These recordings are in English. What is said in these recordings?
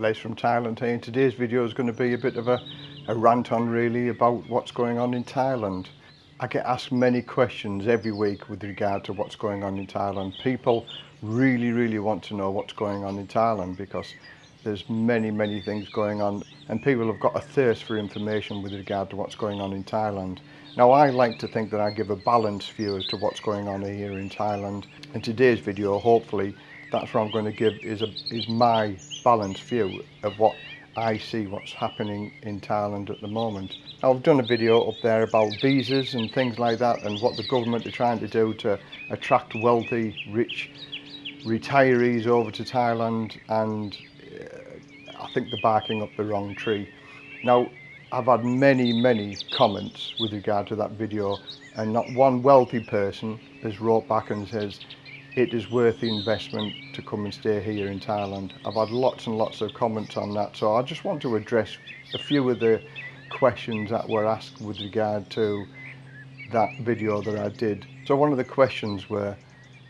Les from Thailand here and today's video is going to be a bit of a, a rant on really about what's going on in Thailand. I get asked many questions every week with regard to what's going on in Thailand. People really, really want to know what's going on in Thailand because there's many, many things going on and people have got a thirst for information with regard to what's going on in Thailand. Now I like to think that I give a balanced view as to what's going on here in Thailand. In today's video, hopefully, that's what I'm going to give is, a, is my balanced view of what I see what's happening in Thailand at the moment. I've done a video up there about visas and things like that and what the government are trying to do to attract wealthy, rich retirees over to Thailand and uh, I think they're barking up the wrong tree. Now, I've had many, many comments with regard to that video and not one wealthy person has wrote back and says, it is worth the investment to come and stay here in Thailand. I've had lots and lots of comments on that, so I just want to address a few of the questions that were asked with regard to that video that I did. So one of the questions were,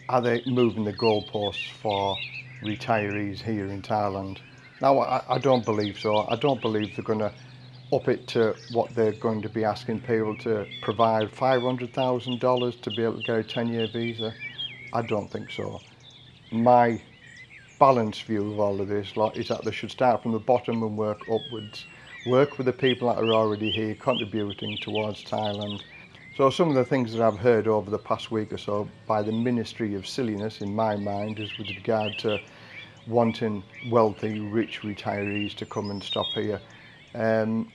are they moving the goalposts for retirees here in Thailand? Now, I, I don't believe so. I don't believe they're going to up it to what they're going to be asking people to provide $500,000 to be able to get a 10-year visa. I don't think so. My balanced view of all of this lot is that they should start from the bottom and work upwards. Work with the people that are already here contributing towards Thailand. So some of the things that I've heard over the past week or so by the Ministry of Silliness in my mind is with regard to wanting wealthy, rich retirees to come and stop here. Um,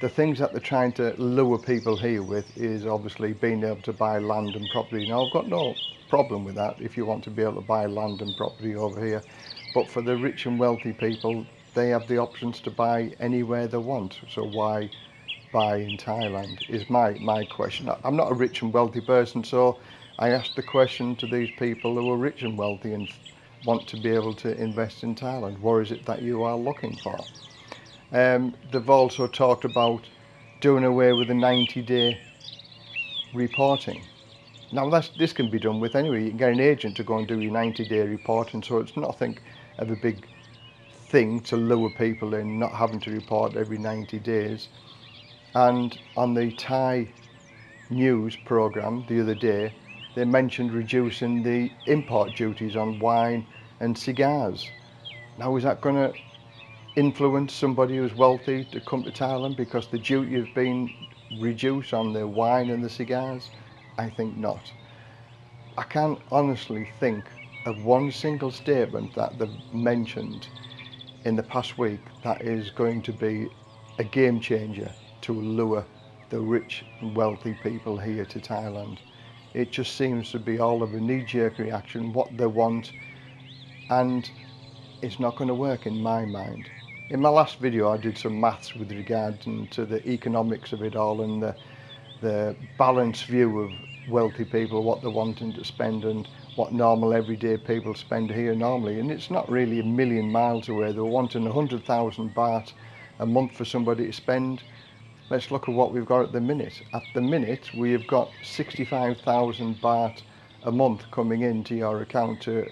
the things that they're trying to lure people here with is obviously being able to buy land and property. Now I've got no problem with that if you want to be able to buy land and property over here. But for the rich and wealthy people, they have the options to buy anywhere they want. So why buy in Thailand is my, my question. I'm not a rich and wealthy person, so I asked the question to these people who are rich and wealthy and want to be able to invest in Thailand. What is it that you are looking for? Um, they've also talked about doing away with the 90 day reporting. Now this can be done with anyway. You can get an agent to go and do your 90 day reporting so it's nothing of a big thing to lure people in, not having to report every 90 days. And on the Thai news programme the other day, they mentioned reducing the import duties on wine and cigars. Now is that going to influence somebody who's wealthy to come to Thailand because the duty has been reduced on the wine and the cigars? I think not. I can't honestly think of one single statement that they've mentioned in the past week that is going to be a game changer to lure the rich and wealthy people here to Thailand. It just seems to be all of a knee-jerk reaction, what they want, and it's not going to work in my mind. In my last video I did some maths with regard to the economics of it all and the, the balanced view of wealthy people, what they're wanting to spend and what normal everyday people spend here normally and it's not really a million miles away, they're wanting 100,000 baht a month for somebody to spend. Let's look at what we've got at the minute. At the minute we have got 65,000 baht a month coming into your account to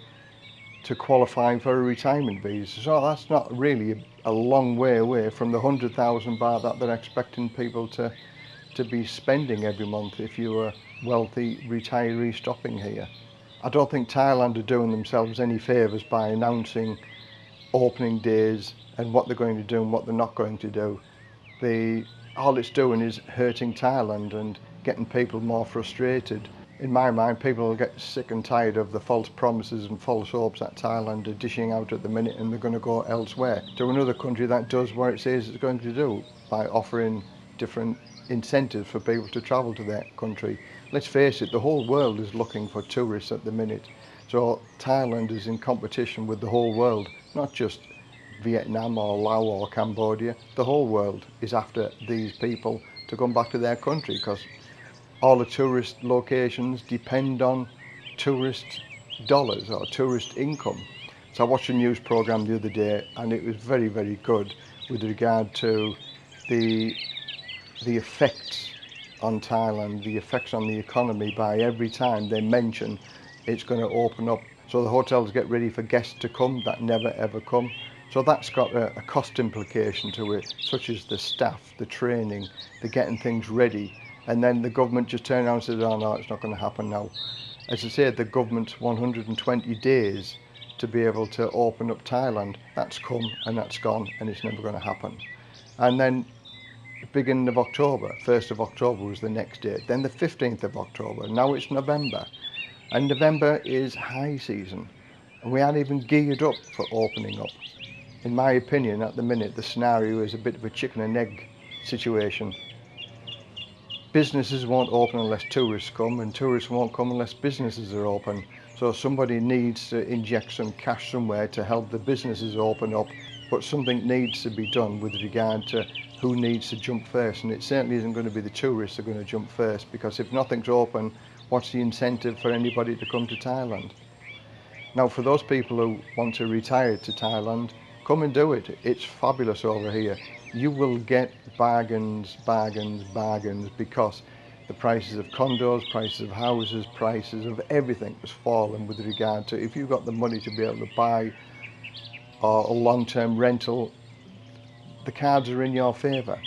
to qualifying for a retirement visa. So that's not really a long way away from the 100,000 baht that they're expecting people to to be spending every month if you're a wealthy retiree stopping here. I don't think Thailand are doing themselves any favours by announcing opening days and what they're going to do and what they're not going to do. The, all it's doing is hurting Thailand and getting people more frustrated. In my mind, people get sick and tired of the false promises and false hopes that Thailand are dishing out at the minute and they're going to go elsewhere to another country that does what it says it's going to do by offering different incentives for people to travel to that country. Let's face it, the whole world is looking for tourists at the minute. So Thailand is in competition with the whole world, not just Vietnam or Laos or Cambodia. The whole world is after these people to come back to their country because all the tourist locations depend on tourist dollars or tourist income. So I watched a news program the other day and it was very, very good with regard to the, the effects on Thailand, the effects on the economy by every time they mention it's going to open up. So the hotels get ready for guests to come that never ever come. So that's got a, a cost implication to it, such as the staff, the training, the getting things ready. And then the government just turned around and said, oh no, it's not going to happen now. As I said, the government's 120 days to be able to open up Thailand. That's come and that's gone and it's never going to happen. And then beginning of October, 1st of October was the next date. Then the 15th of October, now it's November. And November is high season. And we aren't even geared up for opening up. In my opinion, at the minute, the scenario is a bit of a chicken and egg situation. Businesses won't open unless tourists come and tourists won't come unless businesses are open. So somebody needs to inject some cash somewhere to help the businesses open up but something needs to be done with regard to who needs to jump first. And it certainly isn't going to be the tourists that are going to jump first because if nothing's open what's the incentive for anybody to come to Thailand? Now for those people who want to retire to Thailand come and do it. It's fabulous over here you will get bargains bargains bargains because the prices of condos prices of houses prices of everything has fallen with regard to if you've got the money to be able to buy or a long-term rental, the cards are in your favour.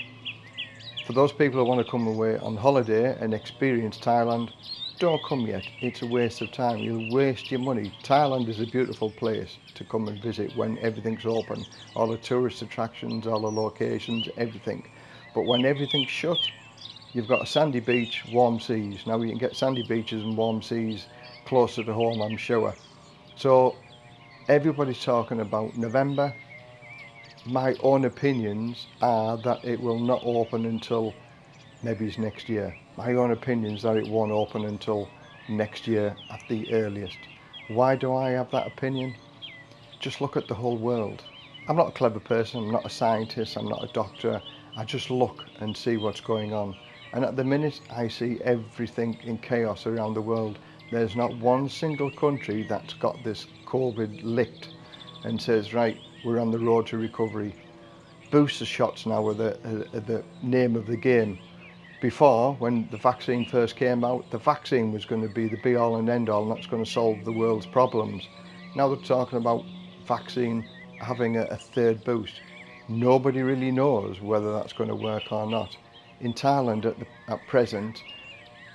For those people who want to come away on holiday and experience Thailand, don't come yet. It's a waste of time. You'll waste your money. Thailand is a beautiful place to come and visit when everything's open. All the tourist attractions, all the locations, everything. But when everything's shut, you've got a sandy beach, warm seas. Now you can get sandy beaches and warm seas closer to home, I'm sure. So everybody's talking about November. My own opinions are that it will not open until maybe it's next year. My own opinion is that it won't open until next year at the earliest. Why do I have that opinion? Just look at the whole world. I'm not a clever person, I'm not a scientist, I'm not a doctor. I just look and see what's going on. And at the minute I see everything in chaos around the world there's not one single country that's got this COVID licked and says, right, we're on the road to recovery. Booster shots now are the, uh, the name of the game. before, when the vaccine first came out, the vaccine was going to be the be-all and end-all, and that's going to solve the world's problems. Now they're talking about vaccine having a, a third boost. Nobody really knows whether that's going to work or not. In Thailand at, the, at present,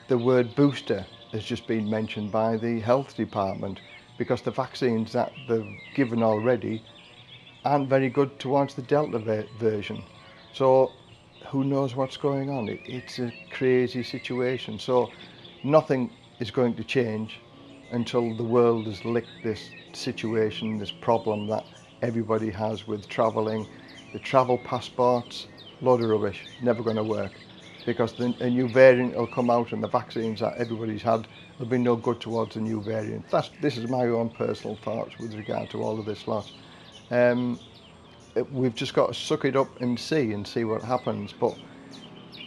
the word booster has just been mentioned by the health department because the vaccines that they've given already aren't very good towards the Delta version. So who knows what's going on? It, it's a crazy situation. So nothing is going to change until the world has licked this situation, this problem that everybody has with travelling. The travel passports, load of rubbish, never going to work because the, a new variant will come out and the vaccines that everybody's had will be no good towards the new variant. That's, this is my own personal thoughts with regard to all of this lot. Um, it, we've just got to suck it up and see and see what happens. But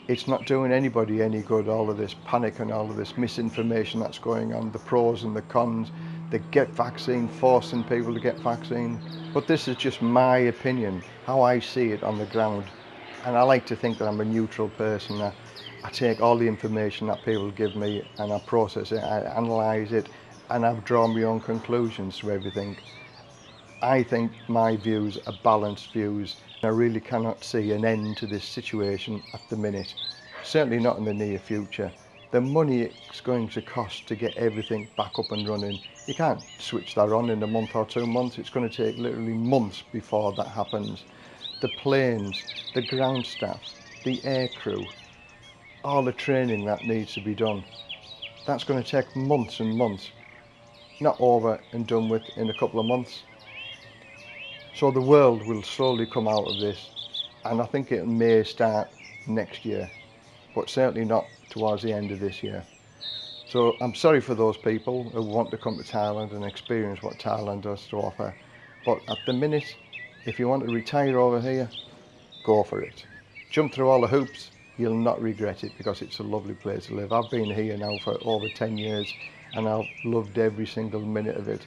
it's not doing anybody any good, all of this panic and all of this misinformation that's going on, the pros and the cons, the get vaccine, forcing people to get vaccine. But this is just my opinion, how I see it on the ground and I like to think that I'm a neutral person. I, I take all the information that people give me and I process it, I analyse it and I've drawn my own conclusions to everything. I think my views are balanced views. I really cannot see an end to this situation at the minute, certainly not in the near future. The money it's going to cost to get everything back up and running, you can't switch that on in a month or two months. It's going to take literally months before that happens the planes, the ground staff, the air crew, all the training that needs to be done. That's going to take months and months, not over and done with in a couple of months. So the world will slowly come out of this and I think it may start next year, but certainly not towards the end of this year. So I'm sorry for those people who want to come to Thailand and experience what Thailand has to offer. But at the minute, if you want to retire over here, go for it. Jump through all the hoops, you'll not regret it because it's a lovely place to live. I've been here now for over 10 years and I've loved every single minute of it.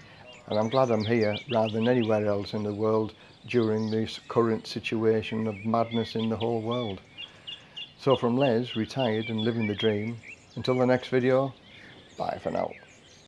And I'm glad I'm here rather than anywhere else in the world during this current situation of madness in the whole world. So from Les, retired and living the dream, until the next video, bye for now.